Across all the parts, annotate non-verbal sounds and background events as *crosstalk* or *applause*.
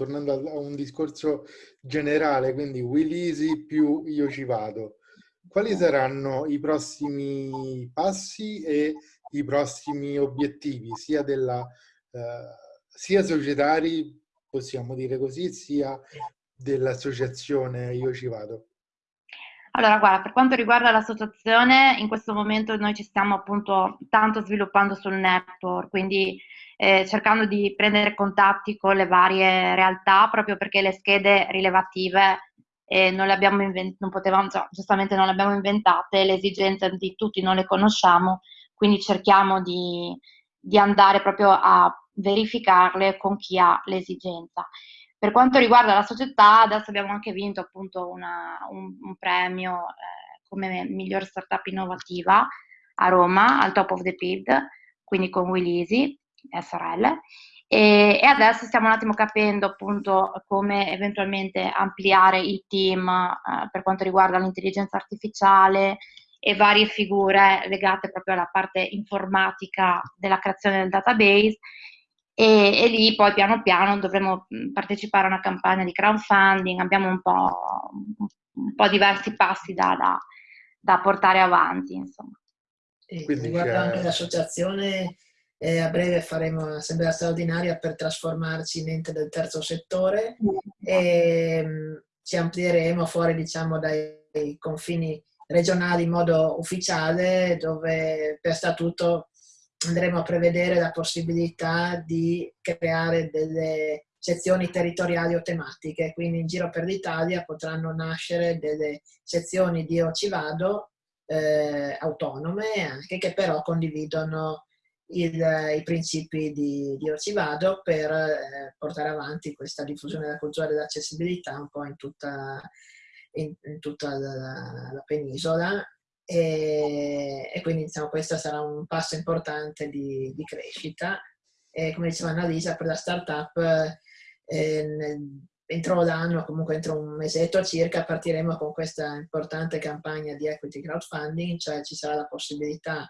tornando a un discorso generale, quindi Will Easy più Io ci vado. Quali saranno i prossimi passi e i prossimi obiettivi, sia, della, eh, sia societari, possiamo dire così, sia dell'associazione Io ci vado? Allora, guarda, per quanto riguarda l'associazione, in questo momento noi ci stiamo appunto tanto sviluppando sul network, quindi eh, cercando di prendere contatti con le varie realtà, proprio perché le schede rilevative eh, non le abbiamo inventate, non potevamo, cioè, giustamente non le abbiamo inventate, le esigenze di tutti non le conosciamo, quindi cerchiamo di, di andare proprio a verificarle con chi ha l'esigenza. Per quanto riguarda la società, adesso abbiamo anche vinto appunto una, un, un, premio eh, come miglior startup innovativa a Roma, al top of the pid, quindi con Willisi SRL. E, e, adesso stiamo un attimo capendo appunto come eventualmente ampliare il team eh, per quanto riguarda l'intelligenza artificiale e varie figure legate proprio alla parte informatica della creazione del database e, e, lì poi piano piano dovremo partecipare a una campagna di crowdfunding, abbiamo un po', un po diversi passi da, da, da, portare avanti. Insomma. E riguardo anche l'associazione, eh, a breve faremo un'assemblea straordinaria per trasformarci in ente del terzo settore e mh, ci amplieremo fuori diciamo, dai confini regionali in modo ufficiale dove per statuto andremo a prevedere la possibilità di creare delle sezioni territoriali o tematiche, quindi in giro per l'Italia potranno nascere delle sezioni di Io ci vado eh, autonome, anche che però condividono il, i principi di, di Io ci vado per eh, portare avanti questa diffusione della cultura dell'accessibilità un po' in tutta, in, in tutta la, la penisola e, e quindi diciamo, questo sarà un passo importante di, di crescita. E come diceva Annalisa, per la startup eh, nel, entro l'anno, comunque entro un mesetto circa, partiremo con questa importante campagna di equity crowdfunding, cioè ci sarà la possibilità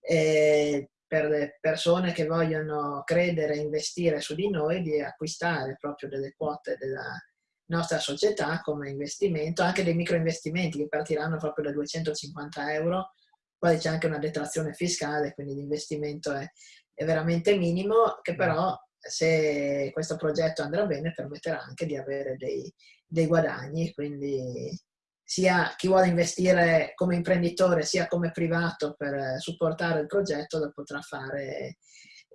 eh, per le persone che vogliono credere e investire su di noi di acquistare proprio delle quote della, nostra società come investimento, anche dei microinvestimenti che partiranno proprio da 250 euro, poi c'è anche una detrazione fiscale, quindi l'investimento è, è veramente minimo, che però se questo progetto andrà bene permetterà anche di avere dei, dei guadagni, quindi sia chi vuole investire come imprenditore sia come privato per supportare il progetto lo potrà fare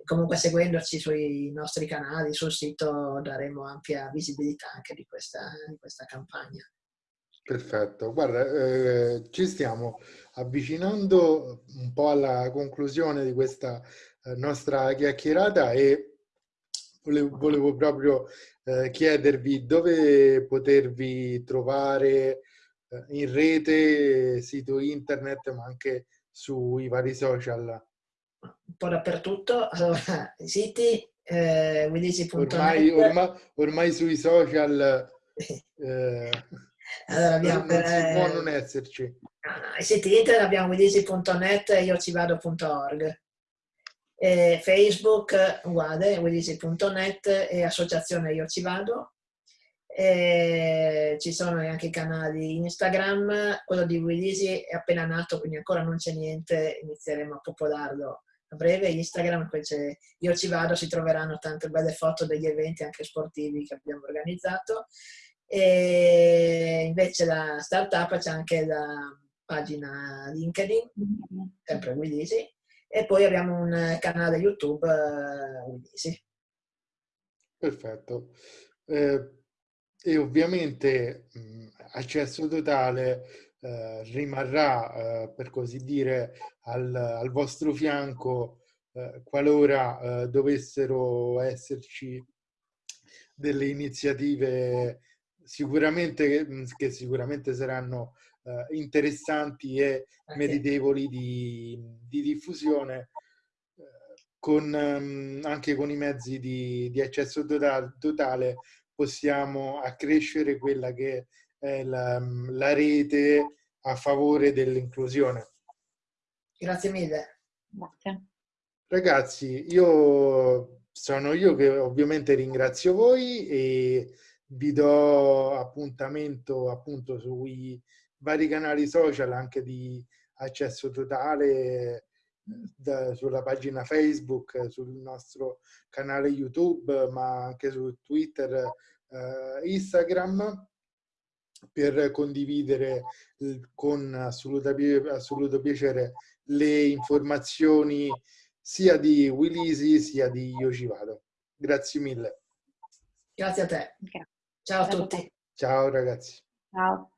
comunque seguendoci sui nostri canali, sul sito daremo ampia visibilità anche di questa, di questa campagna. Perfetto, guarda, eh, ci stiamo avvicinando un po' alla conclusione di questa eh, nostra chiacchierata e volevo, volevo proprio eh, chiedervi dove potervi trovare eh, in rete, sito internet, ma anche sui vari social un po' dappertutto. *laughs* I siti, eh, Ormai, ormai, ormai, sui social *laughs* eh, allora abbiamo, non si può non esserci. No, I siti internet abbiamo widisi.net e iocivado.org. E Facebook uguale, widisi.net e associazione Io Ci Vado. E ci sono anche i canali Instagram, quello di Willisi è appena nato, quindi ancora non c'è niente, inizieremo a popolarlo a breve Instagram, invece io ci vado, si troveranno tante belle foto degli eventi anche sportivi che abbiamo organizzato. E invece la startup c'è anche la pagina LinkedIn, sempre Willisi, e poi abbiamo un canale YouTube uh, Willisi. Perfetto. Eh, e ovviamente mh, accesso totale eh, rimarrà, eh, per così dire, al, al vostro fianco eh, qualora eh, dovessero esserci delle iniziative sicuramente che sicuramente saranno eh, interessanti e meritevoli di, di diffusione con, um, anche con i mezzi di, di accesso totale, totale possiamo accrescere quella che è la, la rete a favore dell'inclusione. Grazie mille. Grazie. Ragazzi, io sono io che ovviamente ringrazio voi e vi do appuntamento appunto sui vari canali social anche di accesso totale da, sulla pagina Facebook, sul nostro canale YouTube, ma anche su Twitter, eh, Instagram per condividere con assoluta, assoluto piacere le informazioni sia di Willisi sia di Io Ci Vado. Grazie mille. Grazie a te. Ciao a tutti. Ciao ragazzi. Ciao.